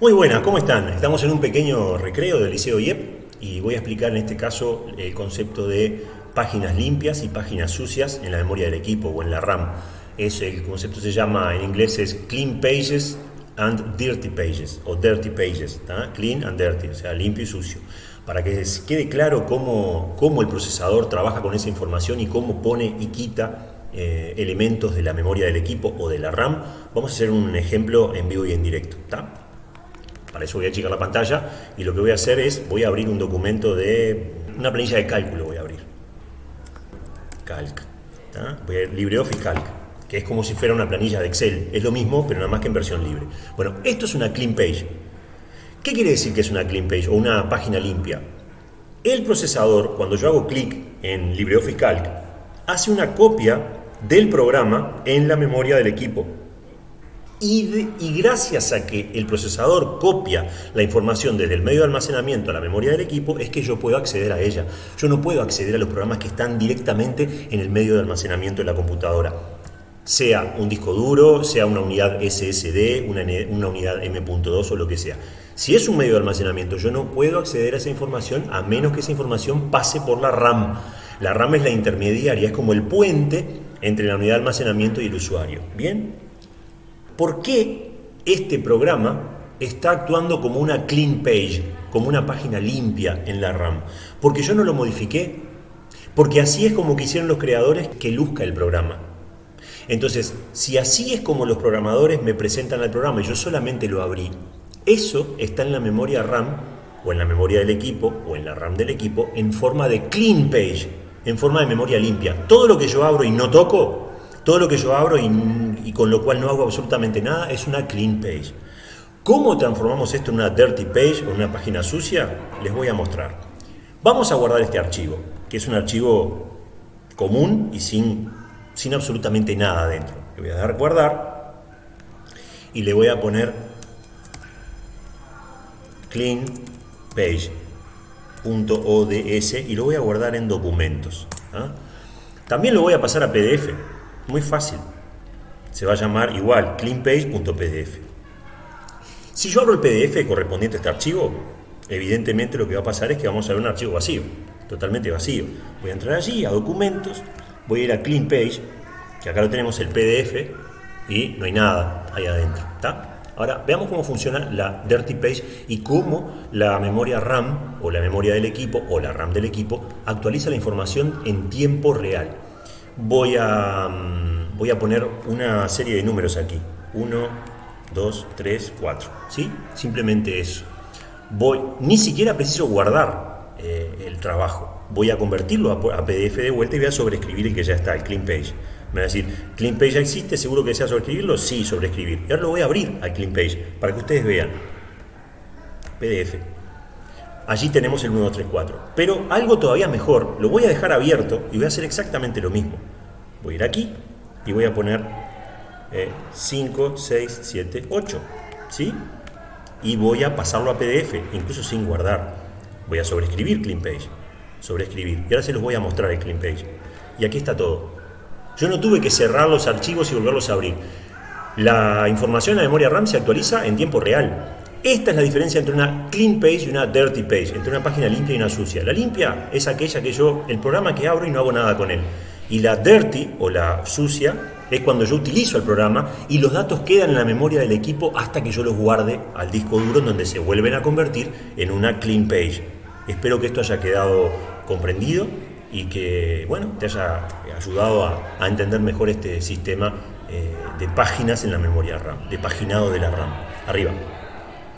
Muy buenas, ¿cómo están? Estamos en un pequeño recreo del Liceo IEP y voy a explicar en este caso el concepto de páginas limpias y páginas sucias en la memoria del equipo o en la RAM. Es, el concepto se llama, en inglés es Clean Pages and Dirty Pages o Dirty Pages, Clean and Dirty, o sea, limpio y sucio. Para que quede claro cómo, cómo el procesador trabaja con esa información y cómo pone y quita eh, elementos de la memoria del equipo o de la RAM, vamos a hacer un ejemplo en vivo y en directo. Para eso voy a achicar la pantalla y lo que voy a hacer es, voy a abrir un documento de una planilla de cálculo, voy a abrir. Calc. Voy a ir LibreOffice Calc, que es como si fuera una planilla de Excel. Es lo mismo, pero nada más que en versión libre. Bueno, esto es una clean page. ¿Qué quiere decir que es una clean page o una página limpia? El procesador, cuando yo hago clic en LibreOffice Calc, hace una copia del programa en la memoria del equipo. Y, gracias a que el procesador copia la información desde el medio de almacenamiento a la memoria del equipo, es que yo puedo acceder a ella. Yo no puedo acceder a los programas que están directamente en el medio de almacenamiento de la computadora. Sea un disco duro, sea una unidad SSD, una, una unidad M.2 o lo que sea. Si es un medio de almacenamiento, yo no puedo acceder a esa información a menos que esa información pase por la RAM. La RAM es la intermediaria, es como el puente entre la unidad de almacenamiento y el usuario. ¿Bien? ¿Por qué este programa está actuando como una clean page, como una página limpia en la RAM? Porque yo no lo modifiqué, porque así es como quisieron los creadores que luzca el programa. Entonces, si así es como los programadores me presentan el programa y yo solamente lo abrí, eso está en la memoria RAM o en la memoria del equipo o en la RAM del equipo en forma de clean page, en forma de memoria limpia. Todo lo que yo abro y no toco, todo lo que yo abro y, con lo cual no hago absolutamente nada es una clean page. ¿Cómo transformamos esto en una dirty page o una página sucia? Les voy a mostrar. Vamos a guardar este archivo, que es un archivo común y sin, sin absolutamente nada dentro. Le voy a dar guardar y le voy a poner clean page .ods y lo voy a guardar en documentos. ¿ah? También lo voy a pasar a PDF, muy fácil. Se va a llamar igual cleanpage.pdf. Si yo abro el PDF correspondiente a este archivo, evidentemente lo que va a pasar es que vamos a ver un archivo vacío, totalmente vacío. Voy a entrar allí a documentos, voy a ir a clean page, que acá lo tenemos el PDF y no hay nada ahí adentro. Ahora, veamos cómo funciona la Dirty Page y cómo la memoria RAM o la memoria del equipo o la RAM del equipo actualiza la información en tiempo real. Voy a, mm, voy a poner una serie de números aquí. 1, 2, 3, 4. ¿Sí? Simplemente eso. Voy, ni siquiera preciso guardar eh, el trabajo. Voy a convertirlo a, PDF de vuelta y voy a sobreescribir el que ya está, el Clean Page. Me va a decir, Clean Page ya existe, ¿seguro que desea sobreescribirlo? Sí, sobreescribir. Y ahora lo voy a abrir al Clean Page para que ustedes vean. PDF. Allí tenemos el 1234. Pero algo todavía mejor, lo voy a dejar abierto y voy a hacer exactamente lo mismo. Voy a ir aquí y voy a poner 5, 6, 7, 8. ¿Sí? Y voy a pasarlo a PDF, incluso sin guardar. Voy a sobreescribir Clean Page. Sobreescribir. Y ahora se los voy a mostrar el Clean Page. Y aquí está todo. Yo no tuve que cerrar los archivos y volverlos a abrir. La información en la memoria RAM se actualiza en tiempo real. Esta es la diferencia entre una clean page y una dirty page, entre una página limpia y una sucia. La limpia es aquella que yo, el programa que abro y no hago nada con él. Y la dirty o la sucia es cuando yo utilizo el programa y los datos quedan en la memoria del equipo hasta que yo los guarde al disco duro donde se vuelven a convertir en una clean page. Espero que esto haya quedado comprendido y que bueno, te haya ayudado a, entender mejor este sistema eh, de páginas en la memoria RAM, de paginado de la RAM. Arriba.